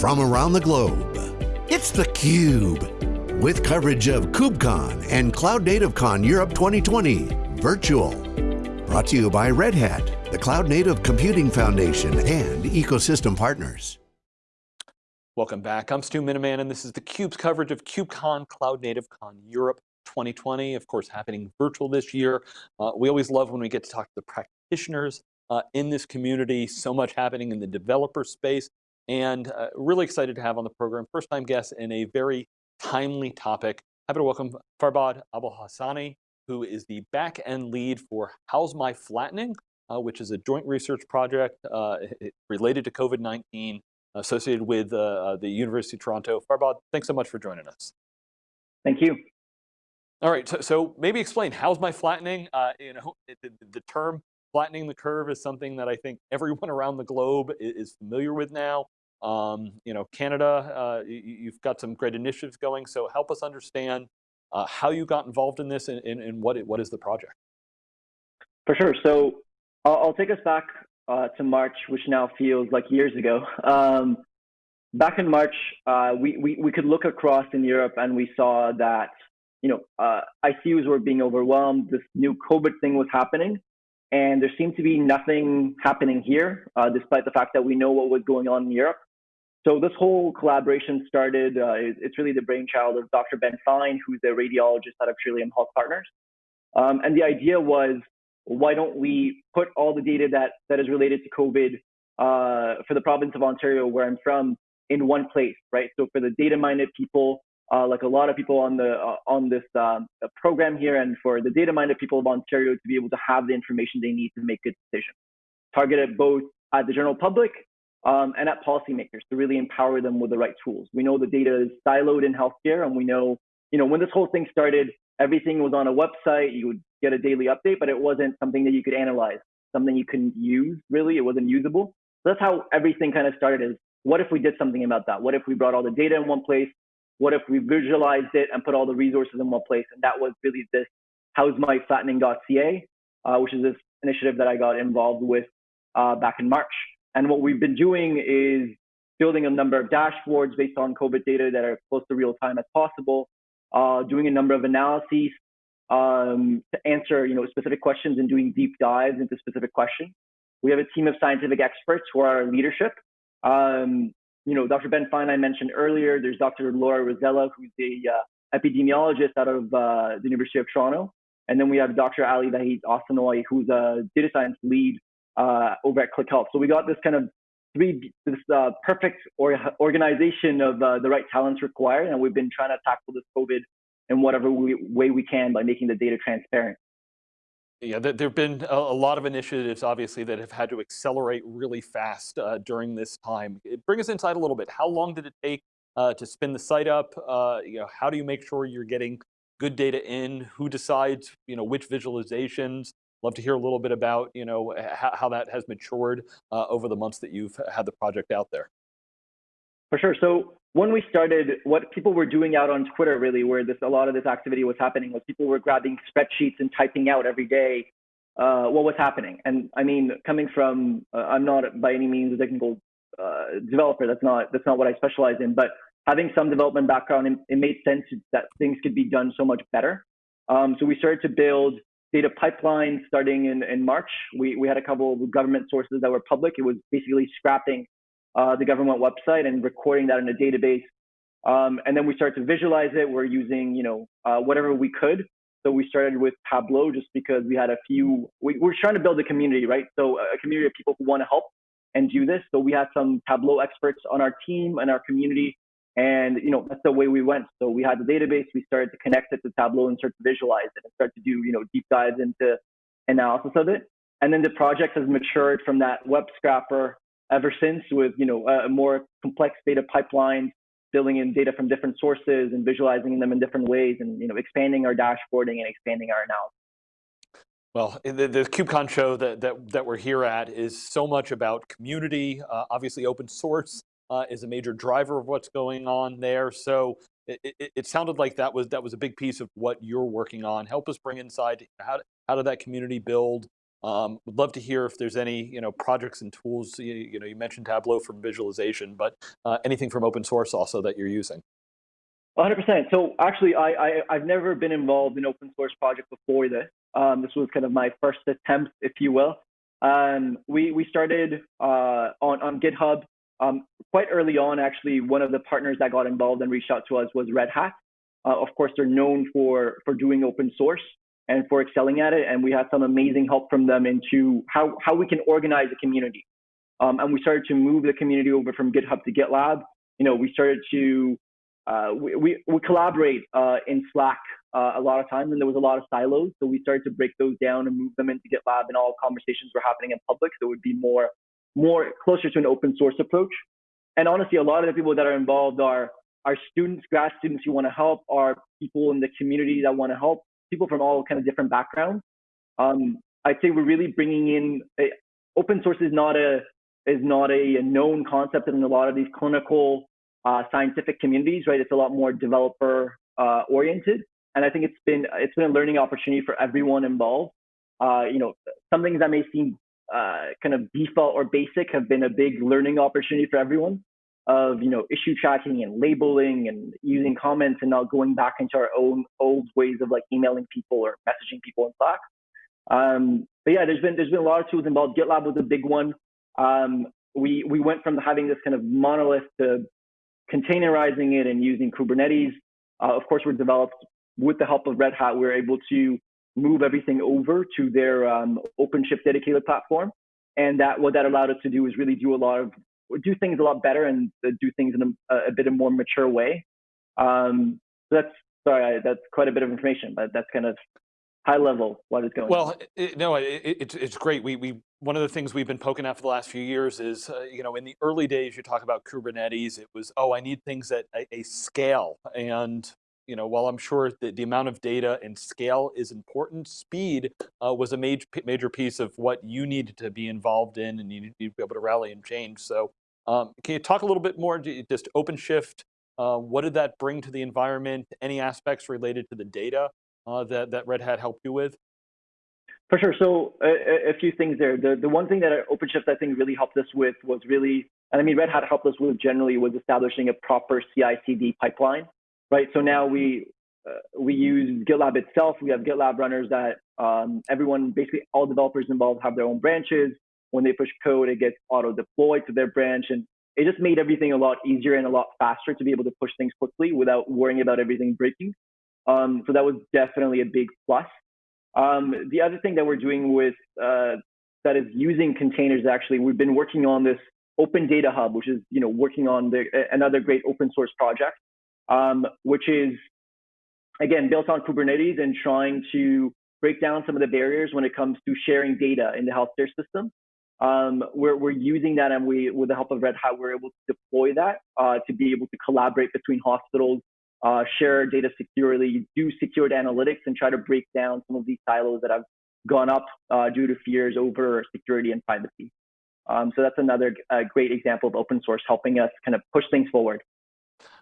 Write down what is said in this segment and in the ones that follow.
from around the globe. It's theCUBE, with coverage of KubeCon and Cloud Native Con Europe 2020, virtual. Brought to you by Red Hat, the Cloud Native Computing Foundation, and ecosystem partners. Welcome back, I'm Stu Miniman, and this is theCUBE's coverage of KubeCon Cloud Native Con Europe 2020, of course happening virtual this year. Uh, we always love when we get to talk to the practitioners uh, in this community, so much happening in the developer space, and uh, really excited to have on the program first time guest in a very timely topic. Happy to welcome Farbod Abolhassani, who is the back end lead for How's My Flattening, uh, which is a joint research project uh, related to COVID-19 associated with uh, uh, the University of Toronto. Farbod, thanks so much for joining us. Thank you. All right, so, so maybe explain, how's my flattening? Uh, you know, the, the, term flattening the curve is something that I think everyone around the globe is, familiar with now. Um, you know, Canada, uh, you, have got some great initiatives going, so help us understand uh, how you got involved in this and, and, and what, it, what is the project? For sure, so I'll, I'll take us back uh, to March, which now feels like years ago. Um, back in March, uh, we, we, we could look across in Europe and we saw that you know, uh, ICUs were being overwhelmed. This new COVID thing was happening, and there seemed to be nothing happening here, uh, despite the fact that we know what was going on in Europe. So this whole collaboration started. Uh, it's really the brainchild of Dr. Ben Fine, who's a radiologist out of Trillium Health Partners. Um, and the idea was, why don't we put all the data that that is related to COVID uh, for the province of Ontario, where I'm from, in one place, right? So for the data-minded people, uh, like a lot of people on the uh, on this um, program here, and for the data-minded people of Ontario to be able to have the information they need to make good decisions, targeted both at the general public um, and at policymakers to really empower them with the right tools. We know the data is siloed in healthcare, and we know, you know, when this whole thing started, everything was on a website. You would get a daily update, but it wasn't something that you could analyze, something you couldn't use. Really, it wasn't usable. So that's how everything kind of started. Is what if we did something about that? What if we brought all the data in one place? What if we visualized it and put all the resources in one place? And that was really this how's my flattening.ca, uh, which is this initiative that I got involved with uh, back in March. And what we've been doing is building a number of dashboards based on COVID data that are close to real time as possible, uh, doing a number of analyses um, to answer you know, specific questions and doing deep dives into specific questions. We have a team of scientific experts who are our leadership. Um, you know, Dr. Ben Fine I mentioned earlier. There's Dr. Laura Rosella, who's the uh, epidemiologist out of uh, the University of Toronto. And then we have Dr. Ali Vahit Esensoy, who's a data science lead uh, over at Klick Health. So we got this kind of three, this uh, perfect or, organization of uh, the right talents required. And we've been trying to tackle this COVID in whatever we, way we can by making the data transparent. Yeah, there have been a, lot of initiatives, obviously, that have had to accelerate really fast uh, during this time. Bring us inside a little bit. How long did it take uh, to spin the site up? Uh, you know, how do you make sure you're getting good data in? Who decides, you know, which visualizations? Love to hear a little bit about, you know, how, that has matured uh, over the months that you've had the project out there. For sure. So when we started, what people were doing out on Twitter really, where this a lot of this activity was happening, was people were grabbing spreadsheets and typing out every day uh, what was happening. And I mean, coming from, uh, I'm not by any means a technical uh, developer. That's not that's not what I specialize in. But having some development background, it, it made sense that things could be done so much better. Um, so we started to build data pipelines starting in, in March. We, we had a couple of government sources that were public. It was basically scrapping uh, the government website and recording that in a database. Um, and then we started to visualize it. We're using, you know, uh, whatever we could. So we started with Tableau just because we had a few, we, we're trying to build a community, right? So a community of people who want to help and do this. So we had some Tableau experts on our team and our community. And, you know, that's the way we went. So we had the database, we started to connect it to Tableau and start to visualize it and start to do, you know, deep dives into analysis of it. And then the project has matured from that web scrapper ever since with you know a more complex data pipelines building in data from different sources and visualizing them in different ways and you know expanding our dashboarding and expanding our analysis well, the, the KubeCon show that, that, that we're here at is so much about community. Uh, obviously, open source uh, is a major driver of what's going on there. So it, it, it, sounded like that was that was a big piece of what you're working on. Help us bring inside how how did that community build? Um, would love to hear if there's any you know projects and tools. You, you know, you mentioned Tableau for visualization, but uh, anything from open source also that you're using. 100%. So actually, I, I have never been involved in open source project before this. Um, this was kind of my first attempt, if you will. Um, we we started uh, on on GitHub um, quite early on. Actually, one of the partners that got involved and reached out to us was Red Hat. Uh, of course, they're known for for doing open source and for excelling at it. And we had some amazing help from them into how how we can organize a community. Um, and we started to move the community over from GitHub to GitLab. You know, we started to uh, we, we, we collaborate uh, in Slack uh, a lot of times, and there was a lot of silos. So we started to break those down and move them into GitLab, and all conversations were happening in public. So it would be more more closer to an open source approach. And honestly, a lot of the people that are involved are are students, grad students who want to help, are people in the community that want to help, people from all kind of different backgrounds. Um, I'd say we're really bringing in a, open source is not a is not a, a known concept in a lot of these clinical uh, scientific communities, right? It's a lot more developer uh, oriented, and I think it's been it's been a learning opportunity for everyone involved. Uh, you know, some things that may seem uh, kind of default or basic have been a big learning opportunity for everyone. Of you know issue tracking and labeling and using comments and not going back into our own old ways of like emailing people or messaging people in Slack. Um, but yeah, there's been there's been a lot of tools involved. GitLab was a big one. Um, we we went from having this kind of monolith to containerizing it and using Kubernetes. Uh, of course, we're developed with the help of Red Hat. We're able to move everything over to their um, OpenShift dedicated platform, and that what that allowed us to do is really do a lot of do things a lot better and uh, do things in a, a bit of more mature way. Um, so that's sorry, that's quite a bit of information, but that's kind of high level what is going well, on. Well, no, it, it, it's great. We, we, one of the things we've been poking at for the last few years is, uh, you know, in the early days, you talk about Kubernetes, it was, oh, I need things at a, a scale. And, you know, while I'm sure that the amount of data and scale is important, speed uh, was a major, major piece of what you needed to be involved in and you need to be able to rally and change. So um, can you talk a little bit more, just OpenShift, uh, what did that bring to the environment? Any aspects related to the data uh, that, that Red Hat helped you with? For sure. So a, a, few things there. The, the one thing that OpenShift I think really helped us with was really, and I mean Red Hat helped us with generally was establishing a proper CI/CD pipeline, right? So now we uh, we use GitLab itself. We have GitLab runners that um, everyone, basically all developers involved have their own branches. When they push code, it gets auto deployed to their branch, and it just made everything a lot easier and a lot faster to be able to push things quickly without worrying about everything breaking. Um, so that was definitely a big plus. Um, the other thing that we're doing with uh, that is using containers actually, we've been working on this Open Data Hub, which is you know working on the, another great open source project, um, which is again built on Kubernetes and trying to break down some of the barriers when it comes to sharing data in the healthcare system. Um, we're, we're using that and we, with the help of Red Hat, we're able to deploy that uh, to be able to collaborate between hospitals uh, share data securely, do secured analytics, and try to break down some of these silos that have gone up uh, due to fears over security and privacy. Um, so that's another uh, great example of open source helping us kind of push things forward.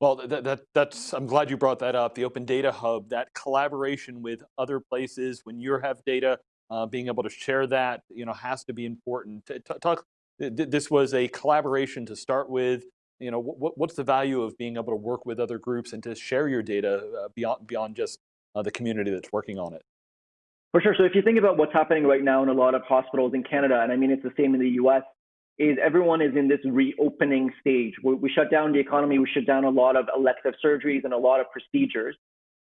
Well, that, that, that's, I'm glad you brought that up, the Open Data Hub, that collaboration with other places, when you have data, uh, being able to share that, you know, has to be important. Talk, this was a collaboration to start with, you know, what, what's the value of being able to work with other groups and to share your data uh, beyond, beyond just uh, the community that's working on it? For sure. So if you think about what's happening right now in a lot of hospitals in Canada, and I mean, it's the same in the US, is everyone is in this reopening stage. We, we shut down the economy, we shut down a lot of elective surgeries and a lot of procedures.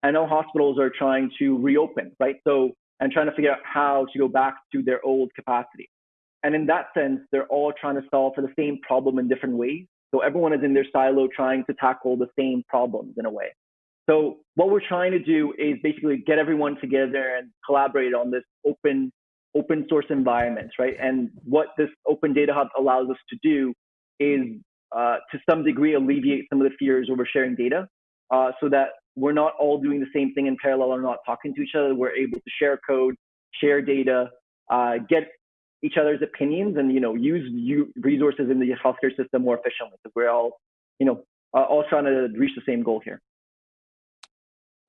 I know hospitals are trying to reopen, right? So, and trying to figure out how to go back to their old capacity. And in that sense, they're all trying to solve for the same problem in different ways. So everyone is in their silo trying to tackle the same problems in a way. So what we're trying to do is basically get everyone together and collaborate on this open open source environments, right? And what this Open Data Hub allows us to do is uh, to some degree alleviate some of the fears over sharing data uh, so that we're not all doing the same thing in parallel or not talking to each other. We're able to share code, share data, uh, get each other's opinions and you know use resources in the healthcare system more efficiently. So we're all you know uh, all trying to reach the same goal here.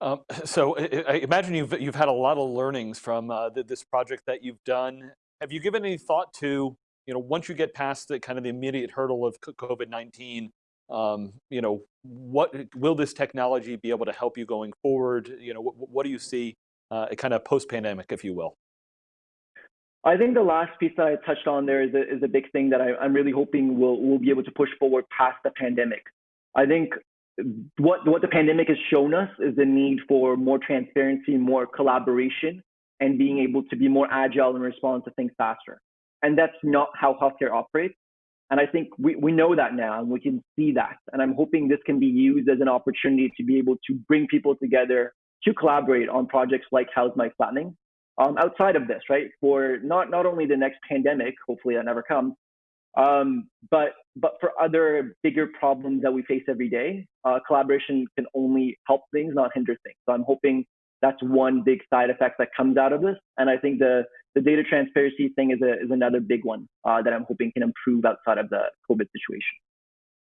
Um, so I imagine you've you've had a lot of learnings from uh, this project that you've done. have you given any thought to, you know, once you get past the kind of the immediate hurdle of COVID-19, um, you know, what will this technology be able to help you going forward? You know, what, what do you see uh, kind of post-pandemic, if you will? I think the last piece that I touched on there is a, is a big thing that I, am really hoping we'll, we'll be able to push forward past the pandemic. I think what, what the pandemic has shown us is the need for more transparency, more collaboration, and being able to be more agile and respond to things faster. And that's not how healthcare operates. And I think we, we know that now and we can see that. And I'm hoping this can be used as an opportunity to be able to bring people together to collaborate on projects like How's My Flattening um, outside of this, right? For not, not only the next pandemic, hopefully that never comes, um, but, but for other bigger problems that we face every day, uh, collaboration can only help things, not hinder things. So I'm hoping that's one big side effect that comes out of this. And I think the, the data transparency thing is, a, is another big one uh, that I'm hoping can improve outside of the COVID situation.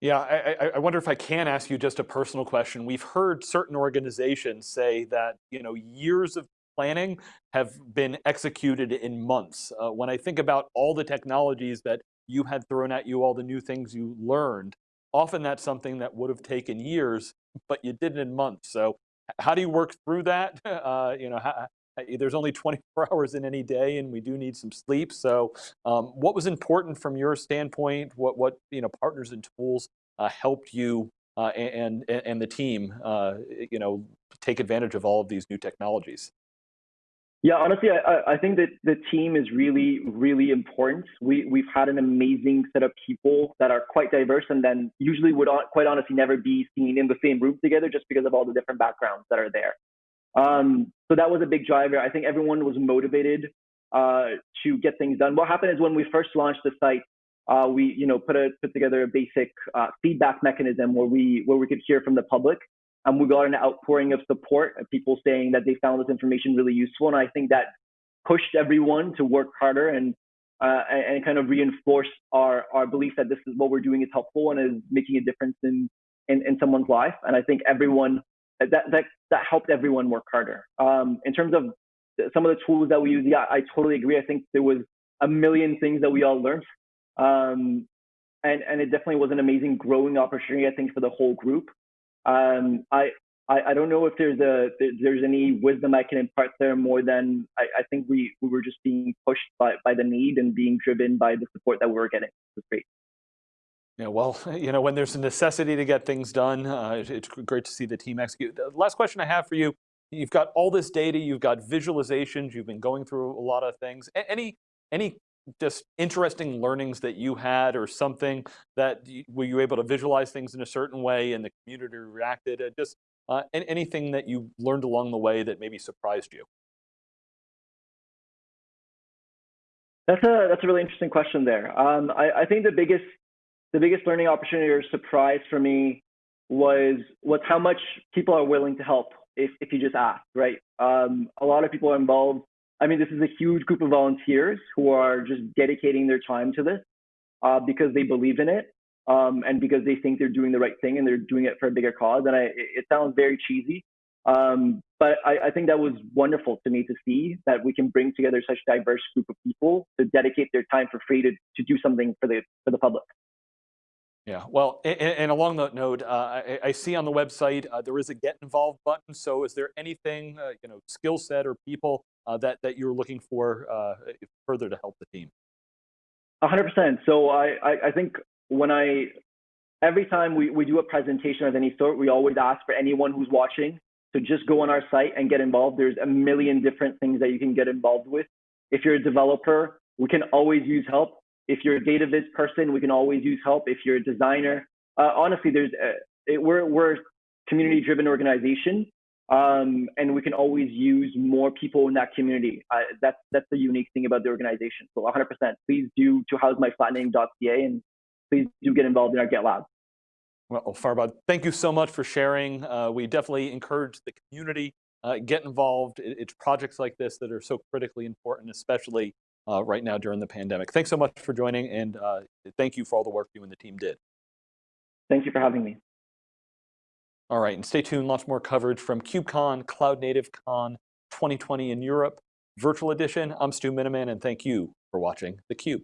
Yeah, I, I, wonder if I can ask you just a personal question. We've heard certain organizations say that you know years of planning have been executed in months. Uh, when I think about all the technologies that you had thrown at you, all the new things you learned, often that's something that would have taken years, but you did it in months. So how do you work through that? Uh, you know, how, there's only 24 hours in any day and we do need some sleep. So um, what was important from your standpoint? What, what you know, partners and tools uh, helped you uh, and, and, and the team, uh, you know, take advantage of all of these new technologies? Yeah, honestly, I, I think that the team is really, really important. We, we've had an amazing set of people that are quite diverse and then usually would quite honestly never be seen in the same room together just because of all the different backgrounds that are there. Um, so that was a big driver. I think everyone was motivated uh, to get things done. What happened is when we first launched the site, uh, we you know put a put together a basic uh, feedback mechanism where we where we could hear from the public and we got an outpouring of support of people saying that they found this information really useful. And I think that pushed everyone to work harder and uh, and, kind of reinforced our, our belief that this is what we're doing is helpful and is making a difference in, in, in someone's life. And I think everyone that, that, that helped everyone work harder. Um, in terms of some of the tools that we use, yeah, I totally agree. I think there was a million things that we all learned. Um, and, and it definitely was an amazing growing opportunity, I think, for the whole group. Um, I, I, I, don't know if there's a there's any wisdom I can impart there more than I, I think we, we were just being pushed by, by the need and being driven by the support that we were getting. It great. Yeah, well, you know, when there's a necessity to get things done, uh, it's great to see the team execute. The last question I have for you, you've got all this data, you've got visualizations, you've been going through a lot of things. Any, any just interesting learnings that you had or something that were you able to visualize things in a certain way and the community reacted? Uh, just uh, anything that you learned along the way that maybe surprised you? That's a that's a really interesting question there. Um, I, I think the biggest the biggest learning opportunity or surprise for me was was how much people are willing to help if if you just ask, right? Um, a lot of people are involved I mean, this is a huge group of volunteers who are just dedicating their time to this uh, because they believe in it um, and because they think they're doing the right thing and they're doing it for a bigger cause. And I, it sounds very cheesy, um, but I, I, think that was wonderful to me to see that we can bring together such a diverse group of people to dedicate their time for free to, to do something for the for the public. Yeah, well, and, and along that note, uh, I, I, see on the website uh, there is a get involved button. So is there anything, uh, you know, skill set or people that, that you're looking for uh, further to help the team? 100%. So I, I, I think when I, every time we, we do a presentation of any sort, we always ask for anyone who's watching to just go on our site and get involved. There's a million different things that you can get involved with. If you're a developer, we can always use help. If you're a data viz person, we can always use help. If you're a designer, uh, honestly, there's a, it, we're we're community driven organization, um, and we can always use more people in that community. Uh, that's that's the unique thing about the organization. So 100%, please do to howsmyflattening.ca and please do get involved in our GitLab. Well, Farbod, thank you so much for sharing. Uh, we definitely encourage the community uh, get involved. It's projects like this that are so critically important, especially uh, right now during the pandemic. Thanks so much for joining and uh, thank you for all the work you and the team did. Thank you for having me. All right, and stay tuned, lots more coverage from KubeCon, Cloud Native Con 2020 in Europe, virtual edition. I'm Stu Miniman, and thank you for watching theCUBE.